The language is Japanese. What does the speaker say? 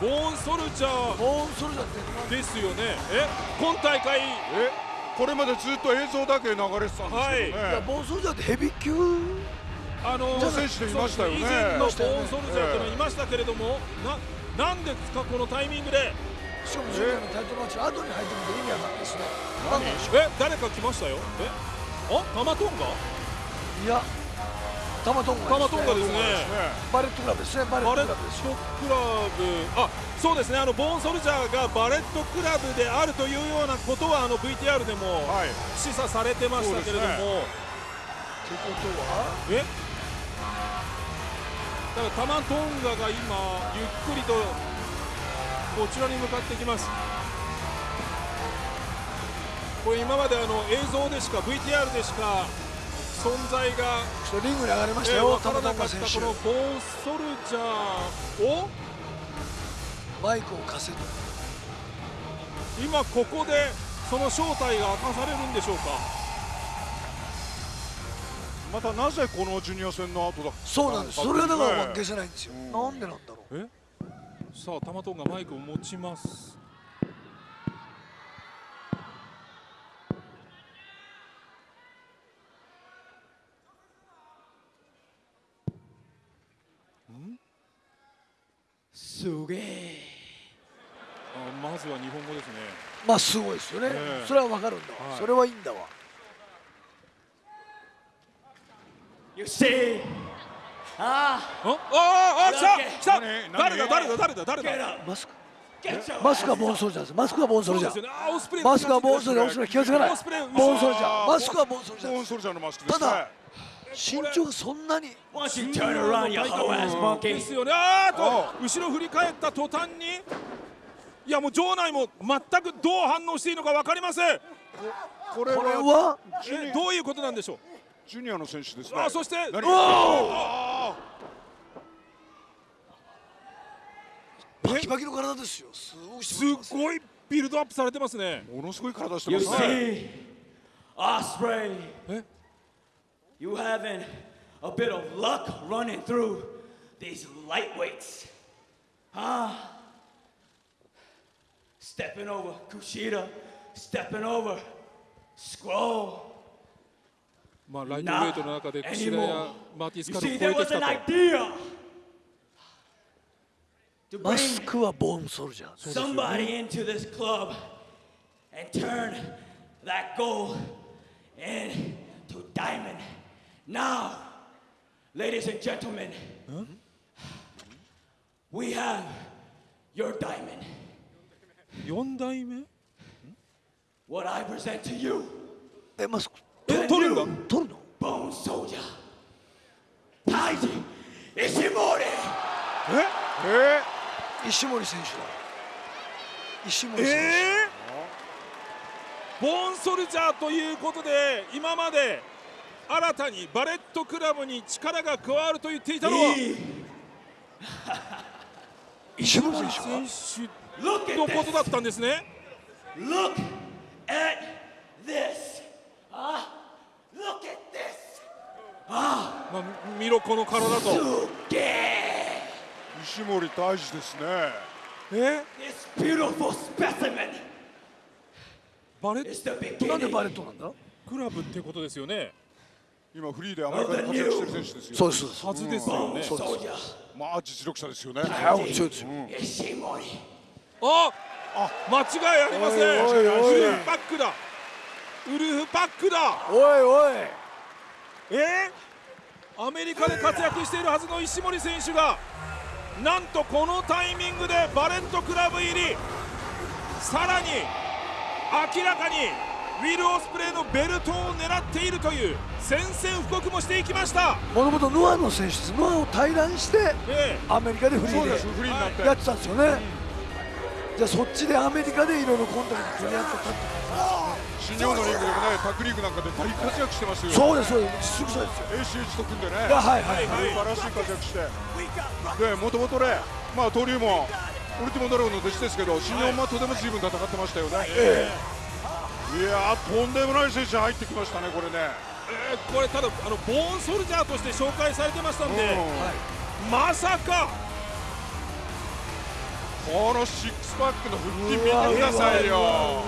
ボーンソルジャー。ボーンソルジャーってですよね。え？今大会。え？これまでずっと映像だけ流れてたんですけどね、はい。いやボーンソルジャーってヘビー級？あの選手でいましたよね。以前のボーンソルジャーというのはいましたけれども、ななんでですかこのタイミングで？しかもジュニアのタイトルマッチ後に入ってくると意味わかんないですね。え？誰か来ましたよ。え？あ？タマトンガ？ういやタマトンガですね。バレットクラブですね。バレットトクラブ。あそうですね。あのボーンソルジャーがバレットクラブであるというようなことはあの VTR でもはい。示唆されてましたけれども、ってことはえ？だからタマトンガが今ゆっくりとこちらに向かってきます。これ今まであの映像でしか VTR でしか存在がちょっとリングに上がりましえーたよ、分からなかタマトンガ選手ったこのボーンソルジャーを？マイクを貸せと今ここでその正体が明かされるんでしょうか？またなぜこのジュニア戦の後だ？そうなんです。それがだから消ねせないんですよ、うんなんでなんだろう。え？さあタマトンがマイクを持ちますすげえ。あまずは日本語ですね。まあすごいですよね、ええ。それはわかるんだわ、はい。それはいいんだわ。You see ああ。ああ来た来た。誰だ誰だ誰だ誰だ？マスクマスク？はボーンソルジャーです。マスクはボーンソルジャーマスクはボーンソルジャーオスプレイ気がつかない。ボーンソルジャあーーマスクはボーンソルジャーただ身長がそんなに。ですよね。あーと後ろ振り返った途端にいやもう場内も全くどう反応していいのか分かりません。これは？どういうことなんでしょう？ジュニアの選手ですね。あそしてバキバキの体ですよ。すごいす。ごいビルドアップされてますね。ものすごい体してますね。え？You having a bit of luck running through these lightweights Huh Stepping over Kushida Stepping over Scroll まあライトウェイトの中で Not 櫛田や anymore. マーティス You カルを see 超え there て was きた an と idea to マ bring スクはボーンソルジャー somebody into this club and turn Now, ladies and gentlemen, we have your diamond. 4代目 What I present to you, えマスクえ取るんだ取るの Bone Soldier, Taiji Ishimori. え石森選手だ石森選手、えー、ボーンソルジャーということで今まで新たにバレットクラブに力が加わると言っていたのは石森選手のこと.だったんですね。Look at this. Look at this. まあ、見ろこの体と.石森大治ですね。え？This beautiful specimen バレッ the なんでバレットなんだ？トクラブってことですよね今フリーでアメリカで活躍してる選手ですよ。そうですそうですはずですよね soldier まあ実力者ですよね。はい。強いです.あ。間違いありません。ウルフパックだ。ウルフパックだ。おいおい。え？ー、アメリカで活躍しているはずの石森選手がなんとこのタイミングでバレットクラブ入り。さらに明らかにウィル・オスプレイのベルトを狙っているという宣戦布告もしていきました、もともとノアの選手です。ノアを退団してえアメリカでフリーでになって、やってたんですよね、じゃあそっちでアメリカでいろいろコンタクト取り合ってたって新日本のリングでもね。タッグリーグなんかで大活躍してますよ。そうですそうです。実力者ですよ。ACH と組んでね。はいはいはい。素晴らしい活躍して。でもともとねまあ登竜門ウルティモドラゴンの弟子ですけど新日本マットでも随分戦ってましたよね、いやーとんでもない選手入ってきましたねこれね。えーこれただあのボーンソルジャーとして紹介されてましたんで、うん。まさか。このシックスパックの腹筋見てくださいうよ